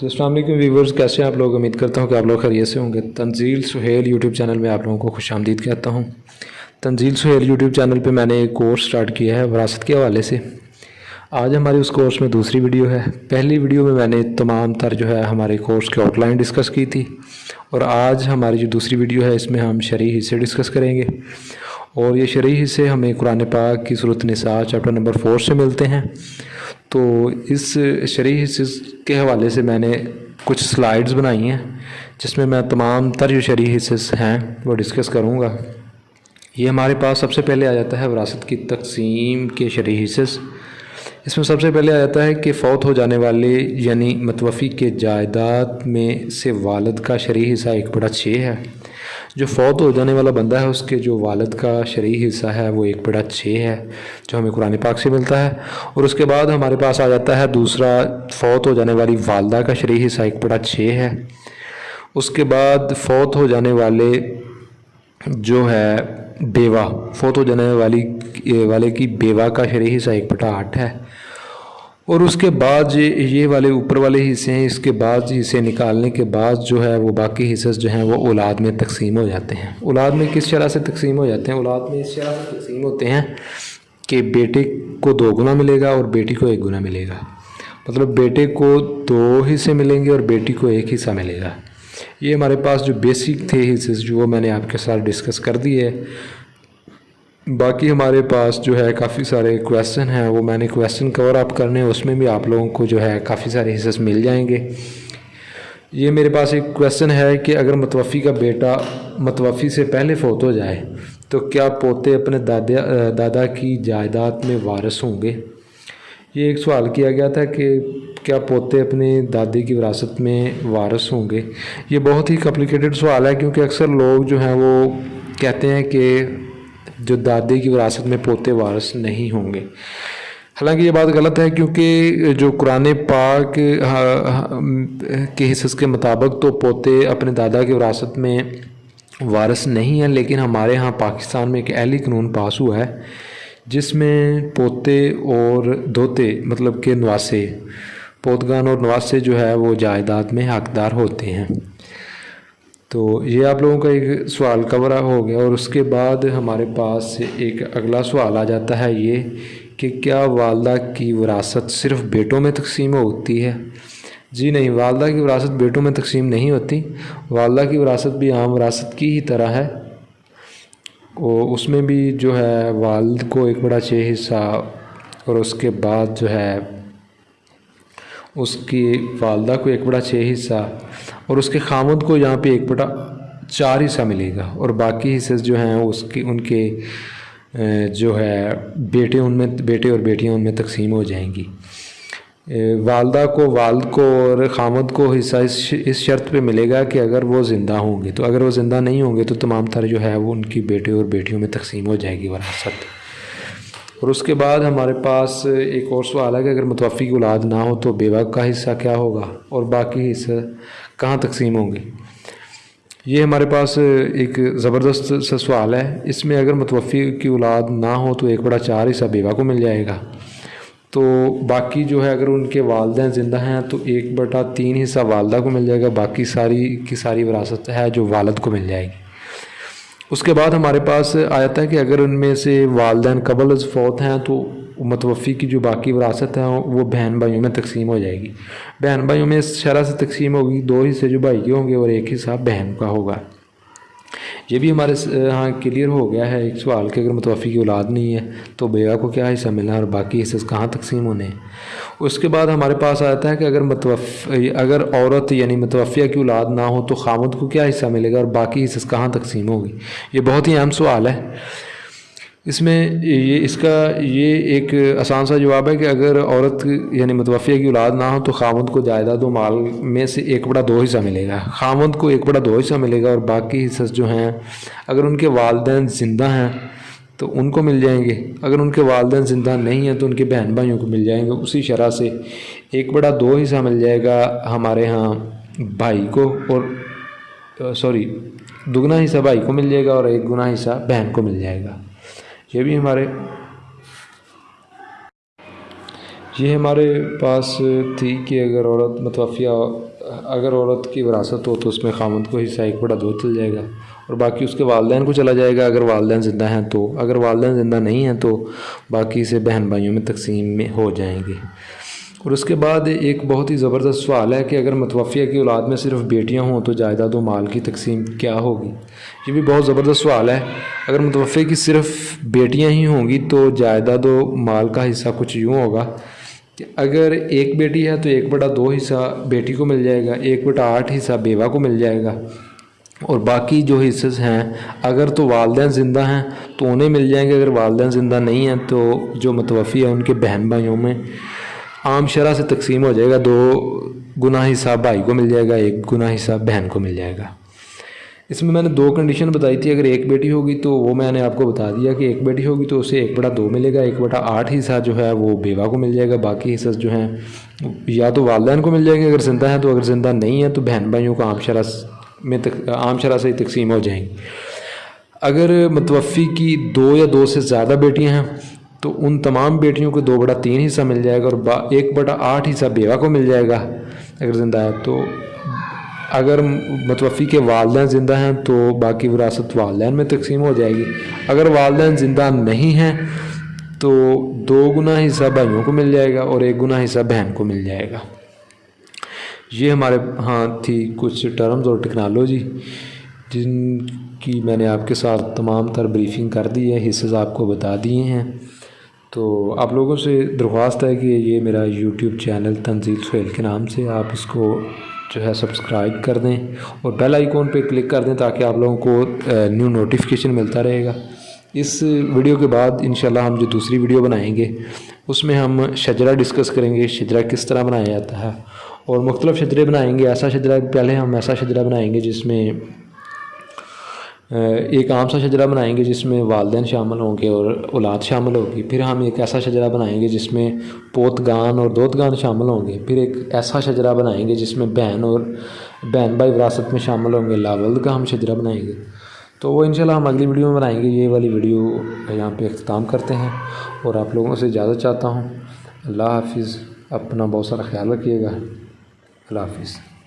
جی السلام علیکم ویورز کیسے ہیں آپ لوگ؟ امید کرتا ہوں کہ آپ لوگ خیریت سے ہوں گے۔ تنزیل سہیل یوٹیوب چینل میں آپ لوگوں کو خوش آمدید کہتا ہوں۔ تنزیل سہیل یوٹیوب چینل پہ میں نے ایک کورس سٹارٹ کیا ہے وراثت کے حوالے سے۔ آج ہماری اس کورس میں دوسری ویڈیو ہے۔ پہلی ویڈیو میں میں نے تمام تر جو ہے ہمارے کورس کے آؤٹ لائن ڈسکس کی تھی۔ اور آج ہماری جو دوسری ویڈیو ہے اس میں ہم شرعی حصے ڈسکس کریں گے۔ اور یہ شرعی حصے ہمیں قرآن پاک کی صورت نساء چیپٹر نمبر فور سے ملتے ہیں۔ تو اس شرعی حصے کے حوالے سے میں نے کچھ سلائڈز بنائی ہیں، جس میں میں تمام تر جو شرعی حصے ہیں، وہ ڈسکس کروں گا۔ یہ ہمارے پاس سب سے پہلے آ جاتا ہے وراثت کی تقسیم کے شرعی حصے اس میں سب سے پہلے آ جاتا ہے کہ فوت ہو جانے والے یعنی متوفی کے جائیداد میں سے والد کا شرعی حصہ ایک بڑا چھ ہے۔ جو فوت ہو جانے والا بندہ ہے، اس کے جو والد کا شرعی حصہ ہے، وہ ایک بڑا چھ ہے، جو ہمیں قرآن پاک سے ملتا ہے۔ اور اس کے بعد ہمارے پاس آ جاتا ہے دوسرا فوت ہو جانے والی والدہ کا شرعی حصہ، ایک بڑا چھ ہے۔ اس کے بعد فوت ہو جانے والے جو ہے بیوہ، فوت ہو جانے والی، والے کی بیوہ کا شرعی حصہ، ایک بٹا آٹھ ہے۔ اور اس کے بعد یہ یہ والے اوپر والے حصے ہیں، اس کے بعد حصے نکالنے کے بعد جو ہے وہ باقی حصص جو ہیں وہ اولاد میں تقسیم ہو جاتے ہیں۔ اولاد میں کس شرح سے تقسیم ہو جاتے ہیں؟ اولاد میں اس شرح سے تقسیم ہوتے ہیں کہ بیٹے کو دو گنا ملے گا اور بیٹی کو ایک گنا ملے گا۔ مطلب بیٹے کو دو حصے ملیں گے اور بیٹی کو ایک حصہ ملے گا۔ یہ ہمارے پاس جو بیسک تھے حصے جو وہ میں نے آپ کے ساتھ ڈسکس کر دی ہے۔ باقی ہمارے پاس جو ہے کافی سارے کویسچن ہیں، وہ میں نے کویسچن کور اپ کرنے اس میں بھی آپ لوگوں کو جو ہے کافی سارے حصص مل جائیں گے۔ یہ میرے پاس ایک کویسچن ہے کہ اگر متوفی کا بیٹا متوفی سے پہلے فوت ہو جائے، تو کیا پوتے اپنے دادا دادا کی جائیداد میں وارث ہوں گے؟ یہ ایک سوال کیا گیا تھا کہ کیا پوتے اپنے دادی کی وراثت میں وارث ہوں گے؟ یہ بہت ہی کمپلیکیٹڈ سوال ہے، کیونکہ اکثر لوگ جو ہیں وہ کہتے ہیں کہ جو دادی کی وراثت میں پوتے وارث نہیں ہوں گے۔ حالانکہ یہ بات غلط ہے کیونکہ جو قرآن پاک کے حصص کے مطابق تو پوتے اپنے دادا کی وراثت میں وارث نہیں ہیں، لیکن ہمارے ہاں پاکستان میں ایک اہلی قانون پاس ہوا ہے، جس میں پوتے اور دھوتے مطلب کہ نواسے، پوتگان اور نواسے جو ہے وہ جائیداد میں حقدار ہوتے ہیں۔ تو یہ آپ لوگوں کا ایک سوال کورا ہو گیا اور اس کے بعد ہمارے پاس ایک اگلا سوال آ جاتا ہے یہ کہ کیا والدہ کی وراثت صرف بیٹوں میں تقسیم ہوتی ہے؟ جی نہیں، والدہ کی وراثت بیٹوں میں تقسیم نہیں ہوتی۔ والدہ کی وراثت بھی عام وراثت کی ہی طرح ہے۔ وہ اس میں بھی جو ہے، والد کو ایک بڑا چھ حصہ اور اس کے بعد جو ہے اس کی والدہ کو ایک بڑا چھ حصہ اور اس کے خامد کو یہاں پہ ایک بٹا چار حصہ ملے گا اور باقی حصے جو ہیں اس کی، ان کے جو ہے بیٹے ان میں، بیٹے اور بیٹیاں ان میں تقسیم ہو جائیں گی۔ والدہ کو، والد کو اور خامد کو حصہ اس اس شرط پہ ملے گا کہ اگر وہ زندہ ہوں گے تو، اگر وہ زندہ نہیں ہوں گے تو تمام تر جو ہے وہ ان کی بیٹے اور بیٹیوں میں تقسیم ہو جائے گی وراثت اور اس کے بعد ہمارے پاس ایک اور سوال ہے کہ اگر متوفی کی اولاد نہ ہو تو بیوہ کا حصہ کیا ہوگا اور باقی حصہ کہاں تقسیم ہوں گے؟ یہ ہمارے پاس ایک زبردست سا سوال ہے۔ اس میں اگر متوفی کی اولاد نہ ہو تو ایک بڑا چار حصہ بیوہ کو مل جائے گا۔ تو باقی جو ہے اگر ان کے والدین زندہ ہیں تو ایک بٹا تین حصہ والدہ کو مل جائے گا، باقی ساری کی ساری وراثت ہے جو والد کو مل جائے گی۔ اس کے بعد ہمارے پاس آیا ہے کہ اگر ان میں سے والدین قبل از فوت ہیں تو متوفی کی جو باقی وراثت ہے وہ بہن بھائیوں میں تقسیم ہو جائے گی۔ بہن بھائیوں میں اس شرح سے تقسیم ہوگی، دو حصے جو بھائی کے ہوں گے اور ایک حصہ بہن کا ہوگا۔ یہ بھی ہمارے ہاں کلیئر ہو گیا ہے۔ ایک سوال کہ اگر متوفی کی اولاد نہیں ہے تو بیوہ کو کیا حصہ ملنا ہے اور باقی حصے کہاں تقسیم ہونے ہیں؟ اس کے بعد ہمارے پاس آتا ہے کہ اگر متوف، اگر عورت یعنی متوفیہ کی اولاد نہ ہو تو خامد کو کیا حصہ ملے گا اور باقی حصے کہاں تقسیم ہوگی؟ یہ بہت ہی اہم سوال ہے۔ اس میں یہ اس کا یہ ایک آسان سا جواب ہے کہ اگر عورت یعنی متوفیہ کی اولاد نہ ہو تو خامد کو جائیداد و مال میں سے ایک بڑا دو حصہ ملے گا۔ خامد کو ایک بڑا دو حصہ ملے گا اور باقی حصص جو ہیں، اگر ان کے والدین زندہ ہیں تو ان کو مل جائیں گے۔ اگر ان کے والدین زندہ نہیں ہیں تو ان کے بہن بھائیوں کو مل جائیں گے۔ اسی شرح سے ایک بڑا دو حصہ مل جائے گا ہمارے ہاں بھائی کو اور سوری، دگنا حصہ بھائی کو مل جائے گا اور ایک گنا حصہ بہن کو مل جائے گا۔ یہ بھی ہمارے یہ ہمارے پاس تھی کہ اگر عورت متوفیہ اگر عورت کی وراثت ہو تو اس میں خامد کو حصہ ایک بڑا دو چل جائے گا اور باقی اس کے والدین کو چلا جائے گا۔ اگر والدین زندہ ہیں تو اگر والدین زندہ نہیں ہیں تو باقی اسے بہن بھائیوں میں تقسیم میں ہو جائیں گے۔ اور اس کے بعد ایک بہت ہی زبردست سوال ہے کہ اگر متوفیہ کی اولاد میں صرف بیٹیاں ہوں تو جائیداد و مال کی تقسیم کیا ہوگی؟ یہ بھی بہت زبردست سوال ہے۔ اگر متوفیہ کی صرف بیٹیاں ہی ہوں گی تو جائیداد و مال کا حصہ کچھ یوں ہوگا کہ اگر ایک بیٹی ہے تو ایک بٹا دو حصہ بیٹی کو مل جائے گا، ایک بٹا آٹھ حصہ بیوہ کو مل جائے گا۔ اور باقی جو حصص ہیں، اگر تو والدین زندہ ہیں تو انہیں مل جائیں گے، اگر والدین زندہ نہیں ہیں تو جو متوفی ہیں، ان کے بہن بھائیوں میں عام شرح سے تقسیم ہو جائے گا، دو گناہ حصہ بھائی کو مل جائے گا، ایک گناہ حصہ بہن کو مل جائے گا۔ اس میں میں نے دو کنڈیشن بتائی تھی، اگر ایک بیٹی ہوگی تو وہ میں نے آپ کو بتا دیا کہ ایک بیٹی ہوگی تو اسے ایک بٹا دو ملے گا، ایک بٹا آٹھ حصہ جو ہے وہ بیوہ کو مل جائے گا، باقی حصص جو ہیں یا تو والدین کو مل جائیں گے اگر زندہ ہیں تو اگر زندہ نہیں ہیں تو بہن بھائیوں کو عام شرح میں عام شرح سے ہی تقسیم ہو جائیں۔ گی اگر متوفی کی دو یا دو سے زیادہ بیٹیاں ہیں تو ان تمام بیٹیوں کو دو بڑا تین حصہ مل جائے گا اور ایک بٹا آٹھ حصہ بیوہ کو مل جائے گا اگر زندہ ہے تو اگر متوفی کے والدین زندہ ہیں تو باقی وراثت والدین میں تقسیم ہو جائے گی۔ اگر والدین زندہ نہیں ہیں تو دو گنا حصہ بھائیوں کو مل جائے گا اور ایک گنا حصہ بہن کو مل جائے گا۔ یہ ہمارے ہاں تھی کچھ ٹرمز اور ٹیکنالوجی جن کی میں نے آپ کے ساتھ تمام تر بریفنگ کر دی ہے حصص آپ کو بتا دیے ہیں۔ تو آپ لوگوں سے درخواست ہے کہ یہ میرا یوٹیوب چینل تنزیل سہیل کے نام سے آپ اس کو جو ہے سبسکرائب کر دیں اور بیل آئیکن پہ کلک کر دیں تاکہ آپ لوگوں کو نیو نوٹیفیکیشن ملتا رہے گا۔ اس ویڈیو کے بعد انشاءاللہ ہم جو دوسری ویڈیو بنائیں گے، اس میں ہم شجرہ ڈسکس کریں گے، شجرہ کس طرح بنایا جاتا ہے۔ اور مختلف شجرے بنائیں گے، ایسا شجرہ پہلے ہم ایسا شجرہ بنائیں گے جس میں ایک عام سا شجرہ بنائیں گے جس میں والدین شامل ہوں گے اور اولاد شامل ہوگی۔ پھر ہم ایک ایسا شجرہ بنائیں گے جس میں پوتگان اور دودگان شامل ہوں گے۔ پھر ایک ایسا شجرہ بنائیں گے جس میں بہن اور بہن بھائی وراثت میں شامل ہوں گے۔ لاولد کا ہم شجرہ بنائیں گے۔ تو وہ انشاءاللہ ہم اگلی ویڈیو میں بنائیں گے۔ یہ والی ویڈیو یہاں پہ اختتام کرتے ہیں اور آپ لوگوں سے اجازت چاہتا ہوں۔ اللہ حافظ، اپنا بہت سارا خیال رکھیے گا۔ اللہ حافظ۔